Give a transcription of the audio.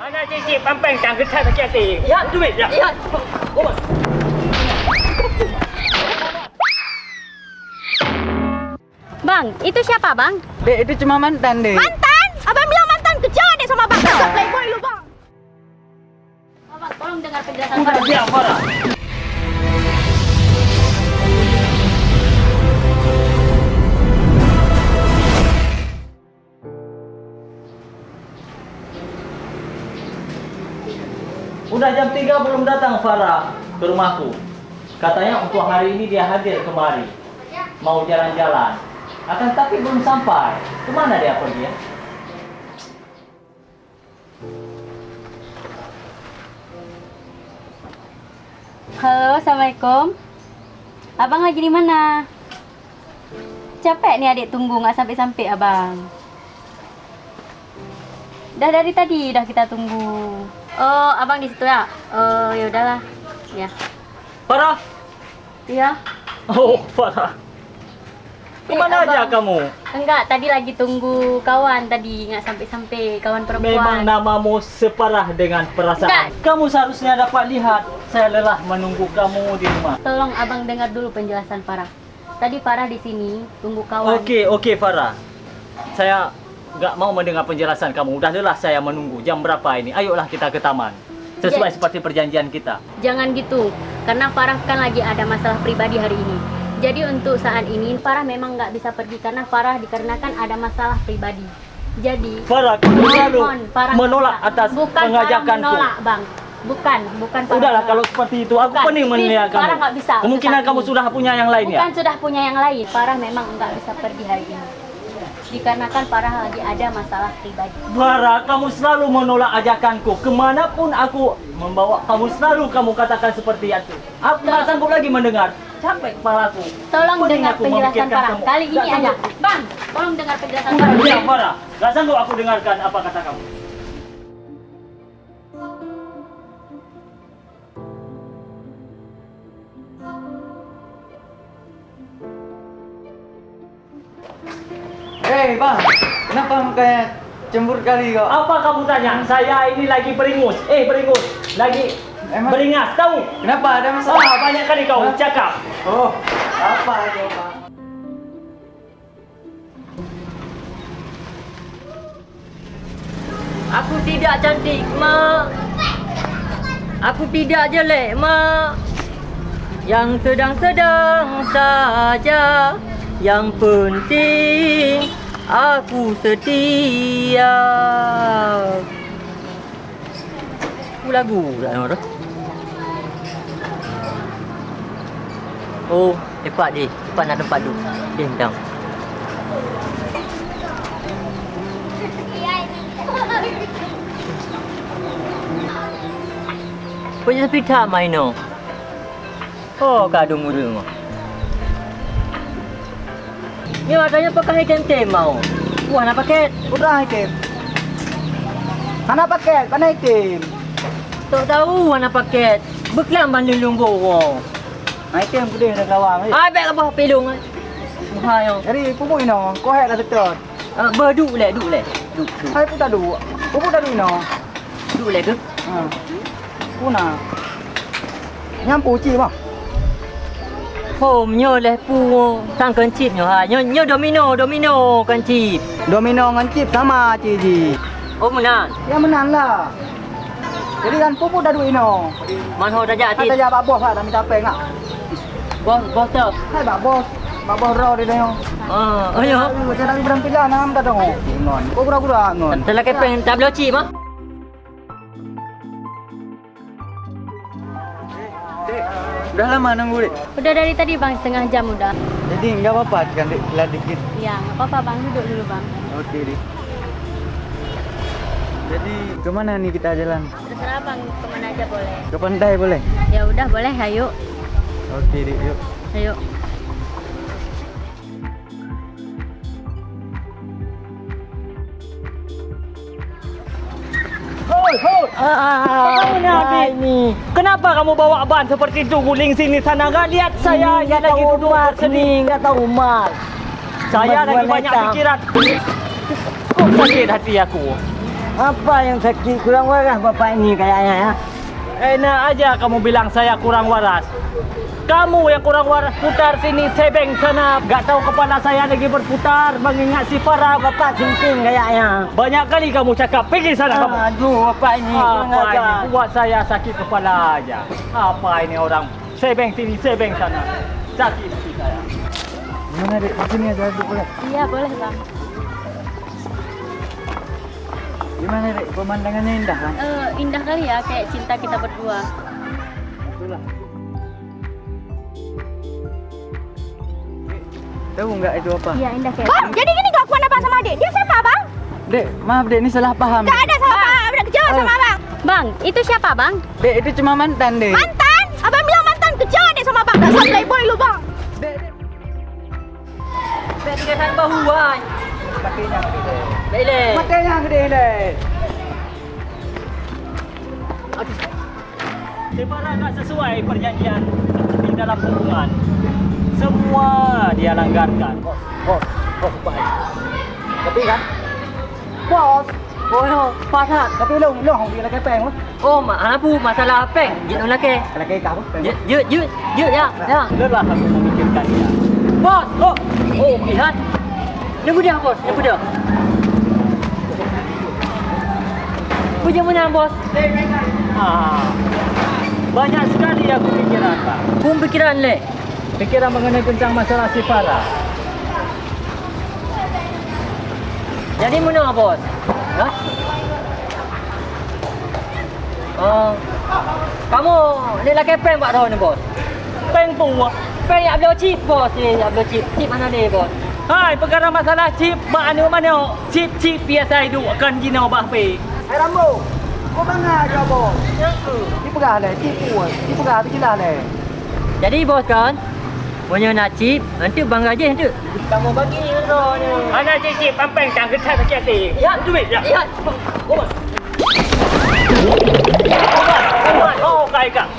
Mana cicit pampang tang ketat sakit hati. Ya, duit ya. Ya. Oh, Bang, itu siapa bang? Dek, itu cuma mantan, Dek. Mantan? Abang bilang mantan kecil deh sama bang. Dasar playboy lu bang. Abang, tolong dengar penjelasan Udah Farah. Udah jam 3 belum datang Farah ke rumahku. Katanya untuk hari ini dia hadir kemari. Mau jalan-jalan. Akan tapi belum sampai. Ke mana dia pergi ya? Halo, assalamualaikum. Abang lagi di mana? Capek nih adik tunggu nggak sampai-sampai abang. Dah dari tadi dah kita tunggu. Oh, abang di situ ya? Oh, ya udahlah. Ya. Farah! Iya. Oh, Farah. Kemana Eh, aja kamu? Enggak, tadi lagi tunggu kawan tadi nggak sampai-sampai kawan perempuan. Memang namamu separah dengan perasaan. Enggak. Kamu seharusnya dapat lihat saya lelah menunggu kamu di rumah. Tolong abang dengar dulu penjelasan Farah. Tadi Farah di sini tunggu kawan. Okey, okey Farah. Saya nggak mau mendengar penjelasan kamu. Udah lelah saya menunggu. Jam berapa ini? Ayolah kita ke taman. Sesuai Ya. seperti perjanjian kita. Jangan gitu, karena Farah kan lagi ada masalah pribadi hari ini. Jadi untuk saat ini Farah memang nggak bisa pergi karena Farah dikarenakan ada masalah pribadi. Jadi Farah, selalu menolak atas bukan pengajakanku. menolak, bang. Bukan, bukan Farah Udahlah kalau seperti itu aku Bukan, pening please, menilai kamu. Farah nggak bisa Kemungkinan kamu ini. sudah punya yang lain ya. Bukan sudah punya yang lain. Farah memang nggak bisa pergi hari ini. Dikarenakan Farah lagi ada masalah pribadi. Farah, kamu selalu menolak ajakanku. Kemanapun aku membawa kamu selalu kamu katakan seperti itu. Aku tak sanggup lagi mendengar. Capek kepalaku. Tolong Pening dengar penjelasan Farah. kamu. Kali ini aja. Bang, tolong dengar penjelasan Farah, diam Farah. Gak sanggup aku dengarkan apa kata kamu. Hei, bang. Kenapa mukanya cemburu kali kau? Apa kamu tanya? Saya ini lagi beringus. Eh, beringus. Lagi Emang- beringas. Tahu? Kenapa ada masalah? Ah, banyak kali kau Hah? cakap. Oh, apa itu, bang? Aku tidak cantik, Mak. Aku tidak jelek, Mak. Yang sedang-sedang saja. Yang penting aku setia. Aku lagu tak nama tu. Oh, cepat je. Cepat nak tempat tu. Dia hentam. Punya sepita main no. Oh, kadung muda mah. Ni makanya pakai tem-tem mau. Wah, nak pakai. Udah item. Mana paket? Mana item? Tak tahu mana paket. Beklam ban lulung borong. Item gede dah lawang. Eh. Ah, baik apa pelung. Bahaya. Jadi pupuk ino, kau hek dah setor. Ah, berduk le, duk le. Duk, duk. Hai pun tak ada. Pupuk dah ada ino. Duk le ke? Ha. Puna. Nyampu ci bang. Home nyo le pu sang kencip nyo ha. Nyo nyo domino, domino kencip. Domino dengan chip sama ciji. Oh, menang. Ya menang lah. Jadi kan pupuk dah ada ino. Man ho dah jadi. Kata jawab bos lah dah minta apa ngak. Bos, bos tu. Hai bak bos. Bak bos raw dia dah. Ah, ayo. Saya dah berhenti lah nam dah dong. Ngon. Kau gura-gura ngon. Telah kepeng tak boleh cip ah. Udah lama nunggu dek. Udah dari tadi bang setengah jam udah. Jadi enggak apa-apa kan dek, lah dikit. Ya, nggak apa-apa bang duduk dulu bang. Oke dek. Jadi kemana nih kita jalan? Terserah bang kemana aja boleh. Ke pantai boleh? Ya udah boleh, ayo, Oke dek, yuk. ayo. Ah, Kenapa ni? Kenapa kamu bawa ban seperti itu guling sini sana? Enggak lihat saya yang lagi duduk bersedih. enggak tahu mat. Saya lagi banyak letang. pikiran. Kok sakit hati aku? Apa yang sakit kurang waras bapak ini kayaknya ya? Enak aja kamu bilang saya kurang waras. Kamu yang kurang waras putar sini sebeng sana. Gak tahu kepala saya lagi berputar mengingat si Farah. Bapak sinting kayaknya. Banyak kali kamu cakap pergi sana kamu. Aduh, bapak ini Apa ini buat saya sakit kepala aja. Apa ini orang sebeng sini sebeng sana. Sakit hati saya. Mana dek? Di sini ada duduk boleh. Iya boleh bang. Gimana dek? Pemandangannya indah kan? Eh, indah kali ya kayak cinta kita berdua. Itulah. Tahu nggak itu apa? Iya indah kayak. Bang, jadi gini kau kuat apa sama adik? Dia siapa bang? Dek, maaf dek, ini salah paham. Tak ada sama bang. Abang kejauh sama abang. Bang, itu siapa bang? Dek, itu cuma mantan dek. Mantan? Abang bilang mantan kejauh adik sama abang. Dasar playboy lu bang. Dek tiga sang bahu wai. Baik le. Matanya gede. Si Farah tak sesuai perjanjian di dalam hubungan. Semua dia langgarkan. Bos, bos baik. Tapi kan? Bos, Oh no, pasat. tapi lu lu hong dia lagi peng lu. Oh, mak abu masalah apa? Jit nak laki. Kalau kayak kau, peng. Jut, jut, jut, jut ya. Ya. Lelah aku memikirkan dia. Bos. Oh, oh, lihat. Nunggu dia, bos. Nunggu dia. Punya mana, bos? Ah, banyak sekali aku pikiran, Pak. Pun pikiran le. Pikiran mengenai tentang masalah si Farah. Jadi mana, bos? Ha? Oh. Kamu ni laki prank buat tahu ni, bos. Peng pu. Prank yang beli chip, bos. Ni yang beli chip. Chip mana ni, bos? Hai, perkara masalah chip, mana mana chip chip biasa hidup akan jina bah pe. Hai Rambo, kau bangga aja bos. Ni pegah deh, tipu. Ni pegah tu jelas deh. Jadi, bos kan? Punya nak chip, nanti bang gaji nanti. Kamu bagi roh ni. Ana chip chip pampeng tang ketat sakit hati. Ya, duit ya. Ya, bos. Oh, kai kak.